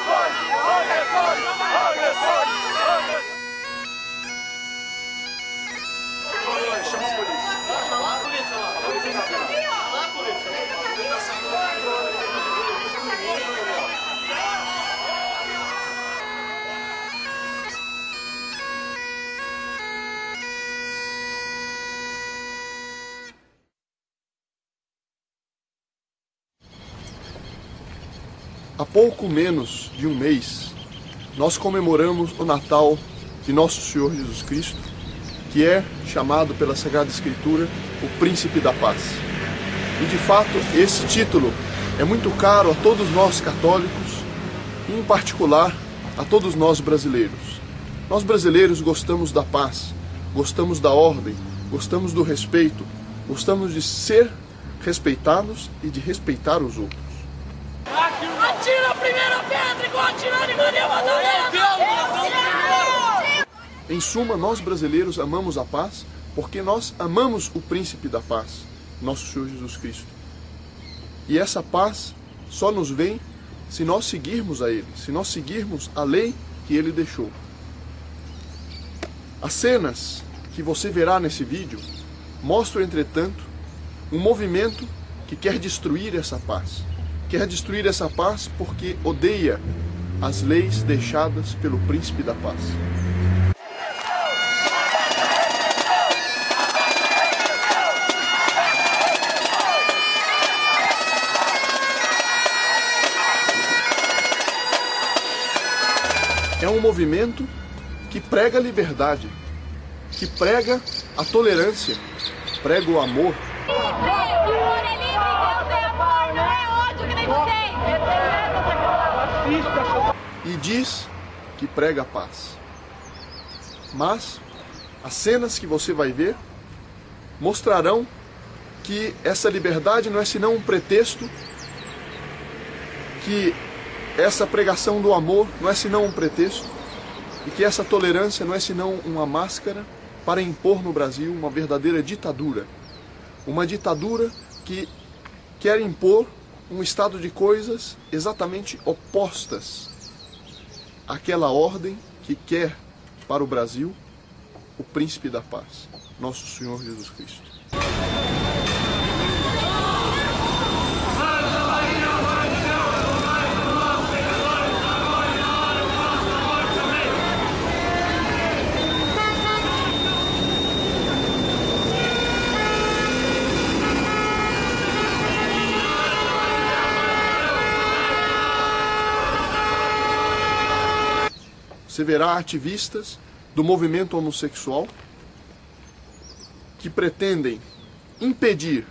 agressores! Agressores! Há pouco menos de um mês, nós comemoramos o Natal de Nosso Senhor Jesus Cristo, que é chamado pela Sagrada Escritura o Príncipe da Paz. E de fato, esse título é muito caro a todos nós católicos, e em particular a todos nós brasileiros. Nós brasileiros gostamos da paz, gostamos da ordem, gostamos do respeito, gostamos de ser respeitados e de respeitar os outros. Atira a primeira pedra igual atirar em Maria Madalena! Em suma, nós brasileiros amamos a paz porque nós amamos o príncipe da paz, nosso Senhor Jesus Cristo. E essa paz só nos vem se nós seguirmos a Ele, se nós seguirmos a lei que Ele deixou. As cenas que você verá nesse vídeo mostram, entretanto, um movimento que quer destruir essa paz. Quer destruir essa paz porque odeia as leis deixadas pelo príncipe da paz. É um movimento que prega a liberdade, que prega a tolerância, prega o amor, e diz que prega a paz. Mas as cenas que você vai ver mostrarão que essa liberdade não é senão um pretexto, que essa pregação do amor não é senão um pretexto, e que essa tolerância não é senão uma máscara para impor no Brasil uma verdadeira ditadura. Uma ditadura que quer impor um estado de coisas exatamente opostas àquela ordem que quer para o Brasil o príncipe da paz, nosso Senhor Jesus Cristo. Você verá ativistas do movimento homossexual que pretendem impedir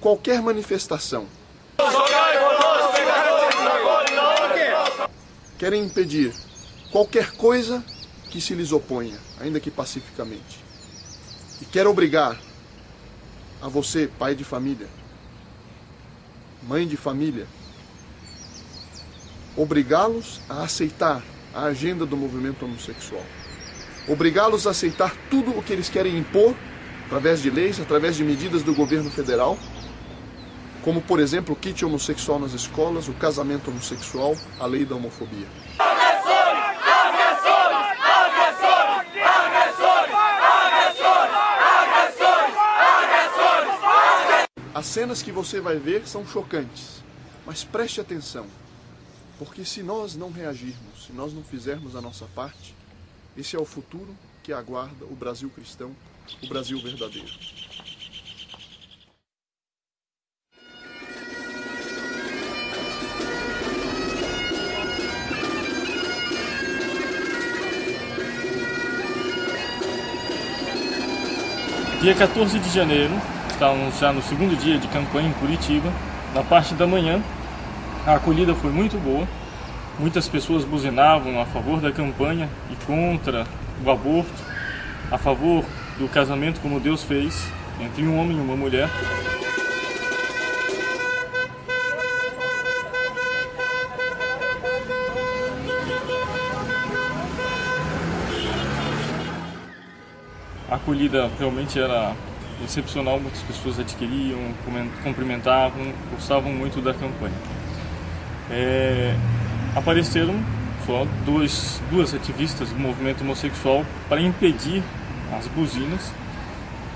qualquer manifestação. Querem impedir qualquer coisa que se lhes oponha, ainda que pacificamente. E quer obrigar a você, pai de família, mãe de família, obrigá-los a aceitar a agenda do movimento homossexual. Obrigá-los a aceitar tudo o que eles querem impor, através de leis, através de medidas do governo federal, como, por exemplo, o kit homossexual nas escolas, o casamento homossexual, a lei da homofobia. As cenas que você vai ver são chocantes, mas preste atenção. Porque se nós não reagirmos, se nós não fizermos a nossa parte, esse é o futuro que aguarda o Brasil cristão, o Brasil verdadeiro. Dia 14 de janeiro, estávamos já no segundo dia de campanha em Curitiba. Na parte da manhã, a acolhida foi muito boa. Muitas pessoas buzinavam a favor da campanha e contra o aborto, a favor do casamento como Deus fez entre um homem e uma mulher. A acolhida realmente era excepcional, muitas pessoas adquiriam, cumprimentavam, gostavam muito da campanha. É, apareceram só dois, duas ativistas do movimento homossexual para impedir as buzinas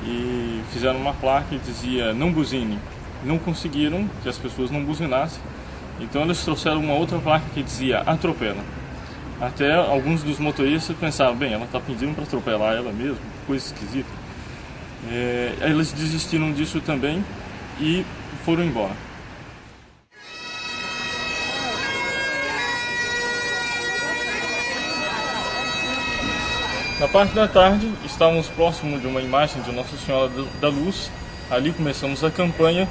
e fizeram uma placa que dizia não buzine. Não conseguiram que as pessoas não buzinassem, então eles trouxeram uma outra placa que dizia atropela. Até alguns dos motoristas pensaram, bem, ela está pedindo para atropelar ela mesmo, coisa esquisita. É, eles desistiram disso também e foram embora. Na parte da tarde, estávamos próximo de uma imagem de Nossa Senhora da Luz. Ali começamos a campanha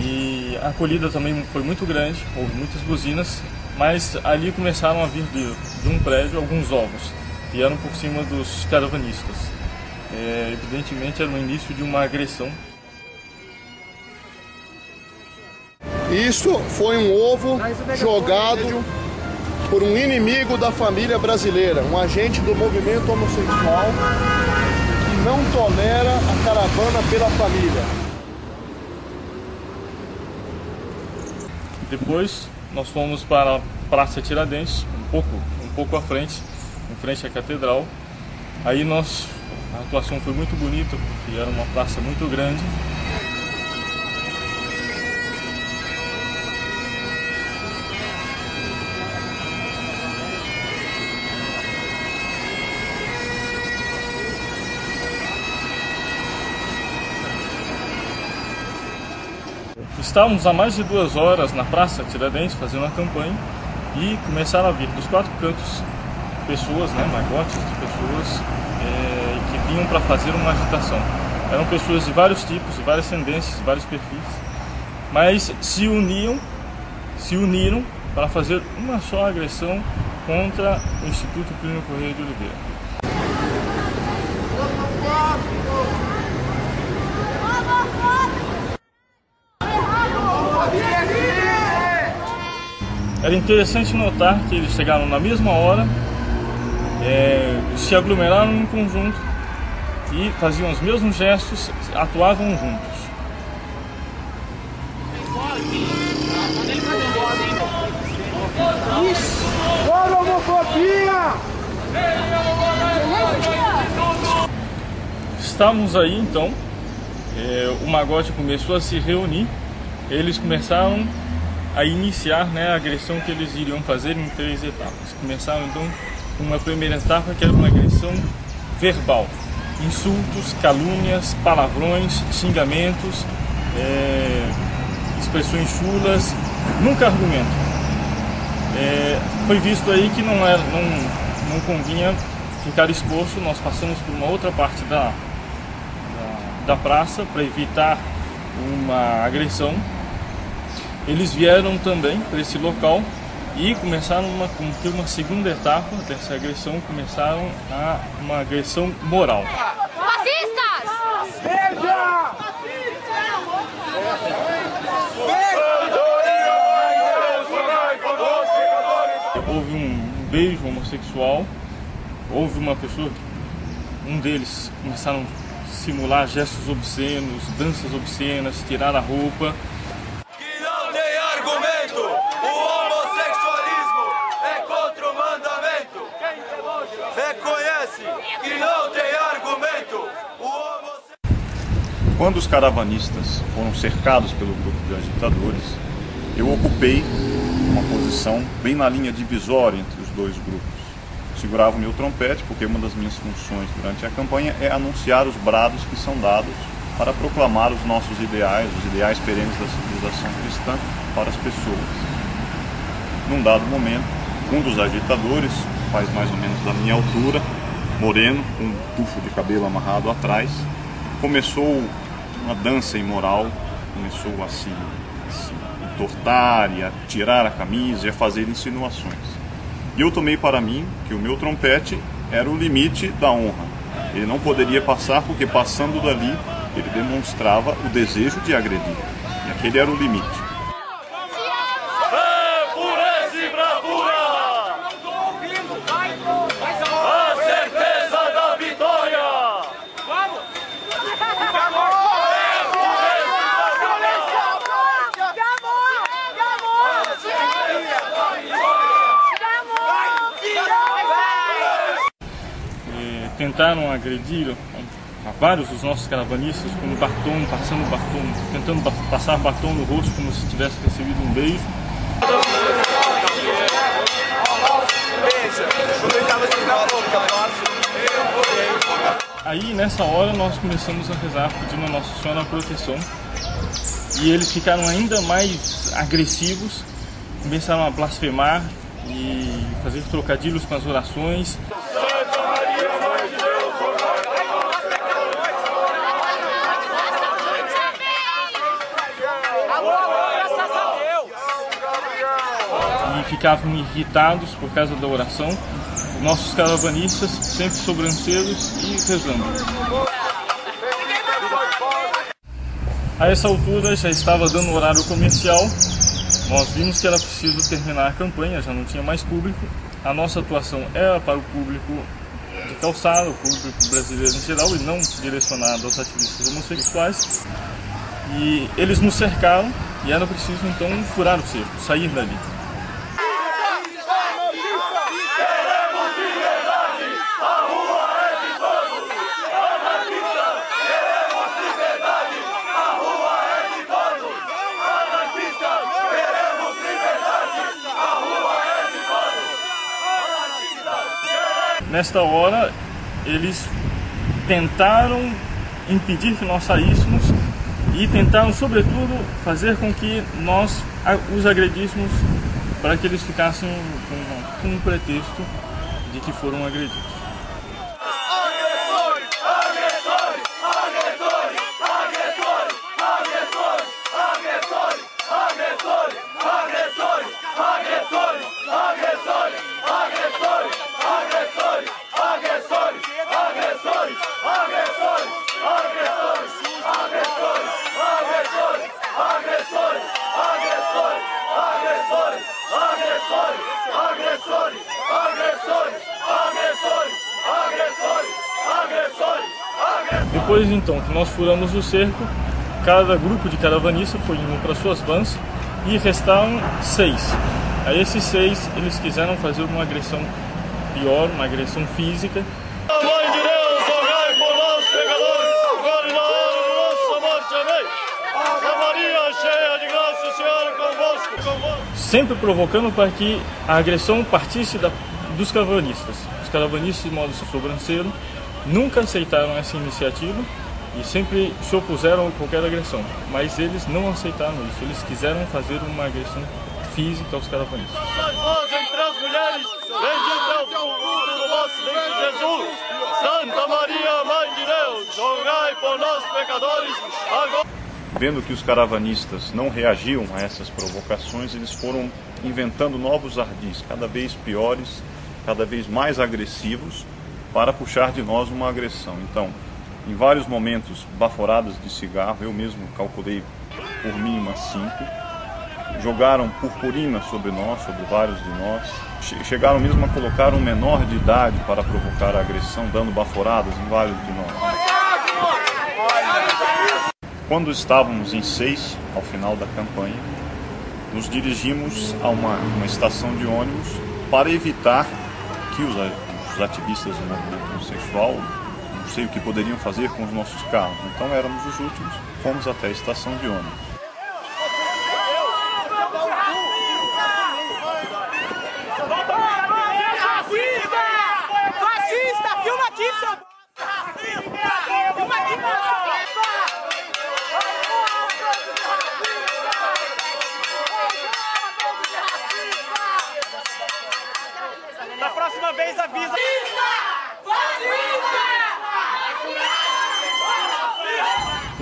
e a acolhida também foi muito grande, houve muitas buzinas, mas ali começaram a vir de, de um prédio alguns ovos, vieram por cima dos caravanistas. É, evidentemente era o início de uma agressão. Isso foi um ovo jogado por um inimigo da família brasileira, um agente do movimento homossexual que não tolera a caravana pela família. Depois nós fomos para a Praça Tiradentes, um pouco, um pouco à frente, em frente à catedral. Aí nós, a atuação foi muito bonita, porque era uma praça muito grande. Estávamos há mais de duas horas na Praça Tiradentes fazendo a campanha e começaram a vir dos quatro cantos pessoas, né, magotes de pessoas é, que vinham para fazer uma agitação. Eram pessoas de vários tipos, de várias tendências, de vários perfis, mas se uniam, se uniram para fazer uma só agressão contra o Instituto Plínio Correia de Oliveira. Era interessante notar que eles chegaram na mesma hora, é, se aglomeraram em conjunto e faziam os mesmos gestos, atuavam juntos. Estávamos aí então, é, o Magote começou a se reunir, eles começaram a iniciar né, a agressão que eles iriam fazer em três etapas. Começaram então com uma primeira etapa que era uma agressão verbal, insultos, calúnias, palavrões, xingamentos, é, expressões chulas, nunca argumento. É, foi visto aí que não, era, não, não convinha ficar exposto, nós passamos por uma outra parte da, da, da praça para evitar uma agressão eles vieram também para esse local e começaram a ter uma segunda etapa dessa agressão, começaram a uma agressão moral. Fascistas! Veja! Houve um beijo homossexual, houve uma pessoa, um deles começaram a simular gestos obscenos, danças obscenas, tirar a roupa. Que não tem argumento. O homossexualismo é contra o mandamento. Reconhece que não tem argumento. Quando os caravanistas foram cercados pelo grupo de agitadores, eu ocupei uma posição bem na linha divisória entre os dois grupos. Segurava o meu trompete, porque uma das minhas funções durante a campanha é anunciar os brados que são dados para proclamar os nossos ideais, os ideais perenes da civilização cristã para as pessoas. Num dado momento, um dos agitadores, faz mais ou menos da minha altura, moreno, com um tufo de cabelo amarrado atrás, começou uma dança imoral, começou a se, a se entortar e a tirar a camisa e a fazer insinuações. E eu tomei para mim que o meu trompete era o limite da honra. Ele não poderia passar porque passando dali ele demonstrava o desejo de agredir. E aquele era o limite. É pureza e bravura. A certeza da vitória. eh, tentaram agredir a vários dos nossos caravanistas, como batom, passando batom, tentando passar batom no rosto como se tivesse recebido um beijo. Aí nessa hora nós começamos a rezar pedindo a Nossa Senhora a proteção e eles ficaram ainda mais agressivos, começaram a blasfemar e fazer trocadilhos com as orações. Ficavam irritados por causa da oração. Nossos caravanistas sempre sobranceiros e rezando. A essa altura já estava dando horário comercial, nós vimos que era preciso terminar a campanha, já não tinha mais público. A nossa atuação era para o público de calçada, o público brasileiro em geral, e não direcionado aos ativistas homossexuais. E eles nos cercaram e era preciso então furar o cerco, sair dali. Nesta hora, eles tentaram impedir que nós saíssemos e tentaram, sobretudo, fazer com que nós os agredíssemos para que eles ficassem com, com um pretexto de que foram agredidos. Depois então que nós furamos o cerco, cada grupo de caravanistas foi indo para suas vans e restaram seis. A esses seis eles quiseram fazer uma agressão pior, uma agressão física. Mãe de Deus, rogai por nós pecadores, agora e na hora de nossa morte. Amém. Ave Maria, cheia de graça, o Senhor é convosco, convosco. Sempre provocando para que a agressão partisse da, dos caravanistas. Os caravanistas, de modo sobranceiro, nunca aceitaram essa iniciativa e sempre se opuseram a qualquer agressão, mas eles não aceitaram isso, eles quiseram fazer uma agressão física aos caravanistas. As mulheres, bendito é o fruto do vosso ventre, Jesus. Santa Maria, Mãe de Deus, rogai por nós pecadores, agora... Vendo que os caravanistas não reagiam a essas provocações, eles foram inventando novos ardis, cada vez piores, cada vez mais agressivos, para puxar de nós uma agressão. Então, em vários momentos, baforadas de cigarro, eu mesmo calculei por mim umas cinco, jogaram purpurina sobre nós, sobre vários de nós, chegaram mesmo a colocar um menor de idade para provocar a agressão, dando baforadas em vários de nós. Quando estávamos em seis, ao final da campanha, nos dirigimos a uma, uma estação de ônibus para evitar que os os ativistas do movimento homossexual, não sei o que poderiam fazer com os nossos carros. Então éramos os últimos, fomos até a estação de ônibus.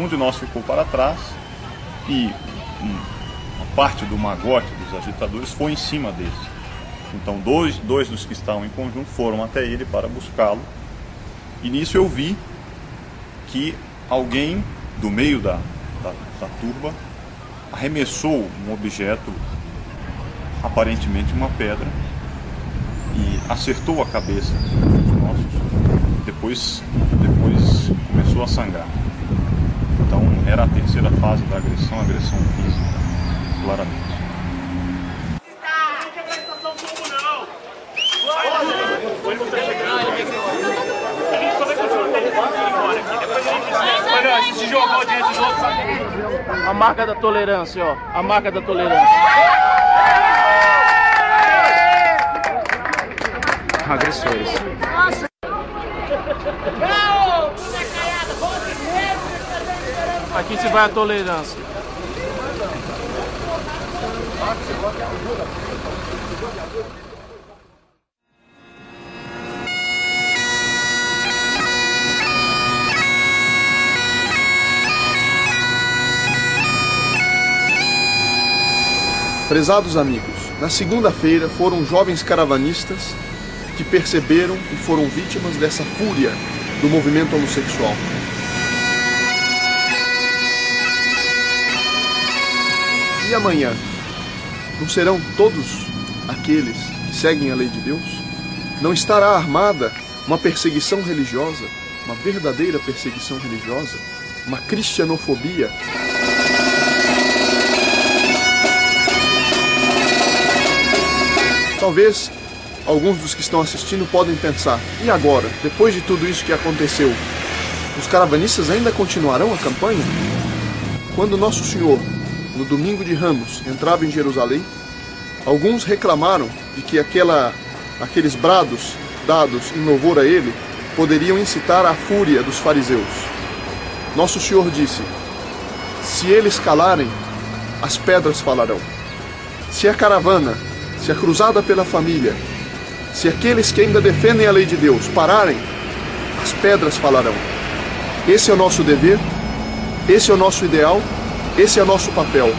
Um de nós ficou para trás e uma parte do magote dos agitadores foi em cima dele. Então dois, dois dos que estavam em conjunto foram até ele para buscá-lo. E nisso eu vi que alguém do meio da, da, da turba arremessou um objeto, aparentemente uma pedra, e acertou a cabeça dos nossos. Depois, depois começou a sangrar. Era a terceira fase da agressão, agressão física, claramente. A marca da tolerância, ó. A marca da tolerância. Agressores. Aqui se vai a tolerância. Prezados amigos, na segunda-feira foram jovens caravanistas que perceberam e foram vítimas dessa fúria do movimento homossexual. E amanhã? Não serão todos aqueles que seguem a lei de Deus? Não estará armada uma perseguição religiosa, uma verdadeira perseguição religiosa, uma cristianofobia Talvez alguns dos que estão assistindo podem pensar: e agora, depois de tudo isso que aconteceu, os caravanistas ainda continuarão a campanha? Quando Nosso Senhor, no domingo de Ramos, entrava em Jerusalém, alguns reclamaram de que aquela, aqueles brados dados em louvor a ele poderiam incitar a fúria dos fariseus. Nosso Senhor disse: Se eles calarem, as pedras falarão. Se a caravana se a cruzada pela família, se aqueles que ainda defendem a lei de Deus pararem, as pedras falarão. Esse é o nosso dever, esse é o nosso ideal, esse é nosso papel.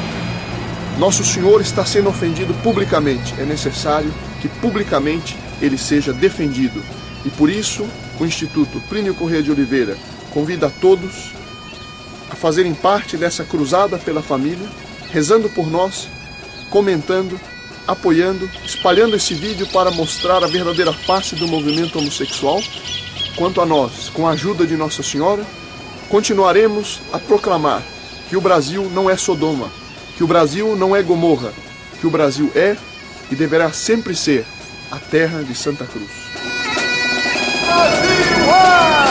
Nosso Senhor está sendo ofendido publicamente, é necessário que publicamente ele seja defendido. E por isso, o Instituto Plínio Corrêa de Oliveira convida a todos a fazerem parte dessa cruzada pela família, rezando por nós, comentando apoiando, espalhando esse vídeo para mostrar a verdadeira face do movimento homossexual. Quanto a nós, com a ajuda de Nossa Senhora, continuaremos a proclamar que o Brasil não é Sodoma, que o Brasil não é Gomorra, que o Brasil é e deverá sempre ser a terra de Santa Cruz. Brasil!